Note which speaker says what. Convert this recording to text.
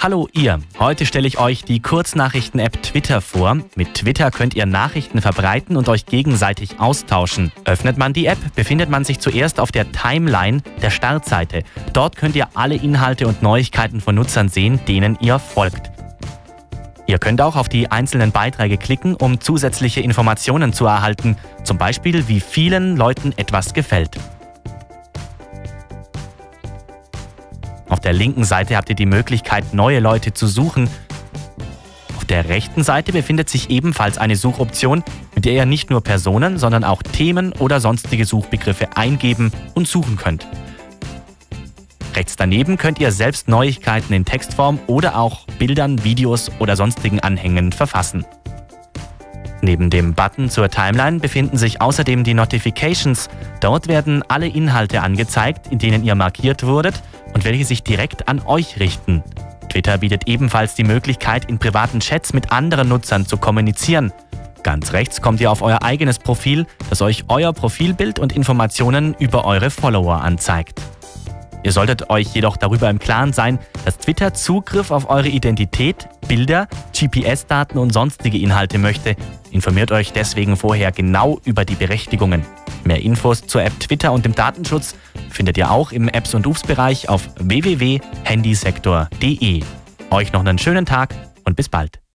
Speaker 1: Hallo ihr, heute stelle ich euch die Kurznachrichten-App Twitter vor. Mit Twitter könnt ihr Nachrichten verbreiten und euch gegenseitig austauschen. Öffnet man die App, befindet man sich zuerst auf der Timeline der Startseite. Dort könnt ihr alle Inhalte und Neuigkeiten von Nutzern sehen, denen ihr folgt. Ihr könnt auch auf die einzelnen Beiträge klicken, um zusätzliche Informationen zu erhalten, zum Beispiel wie vielen Leuten etwas gefällt. Auf der linken Seite habt ihr die Möglichkeit, neue Leute zu suchen. Auf der rechten Seite befindet sich ebenfalls eine Suchoption, mit der ihr nicht nur Personen, sondern auch Themen oder sonstige Suchbegriffe eingeben und suchen könnt. Rechts daneben könnt ihr selbst Neuigkeiten in Textform oder auch Bildern, Videos oder sonstigen Anhängen verfassen. Neben dem Button zur Timeline befinden sich außerdem die Notifications. Dort werden alle Inhalte angezeigt, in denen ihr markiert wurdet und welche sich direkt an euch richten. Twitter bietet ebenfalls die Möglichkeit, in privaten Chats mit anderen Nutzern zu kommunizieren. Ganz rechts kommt ihr auf euer eigenes Profil, das euch euer Profilbild und Informationen über eure Follower anzeigt. Ihr solltet euch jedoch darüber im Klaren sein, dass Twitter Zugriff auf eure Identität, Bilder, GPS-Daten und sonstige Inhalte möchte. Informiert euch deswegen vorher genau über die Berechtigungen. Mehr Infos zur App Twitter und dem Datenschutz findet ihr auch im Apps- und UFs-Bereich auf www.handysektor.de. Euch noch einen schönen Tag und bis bald.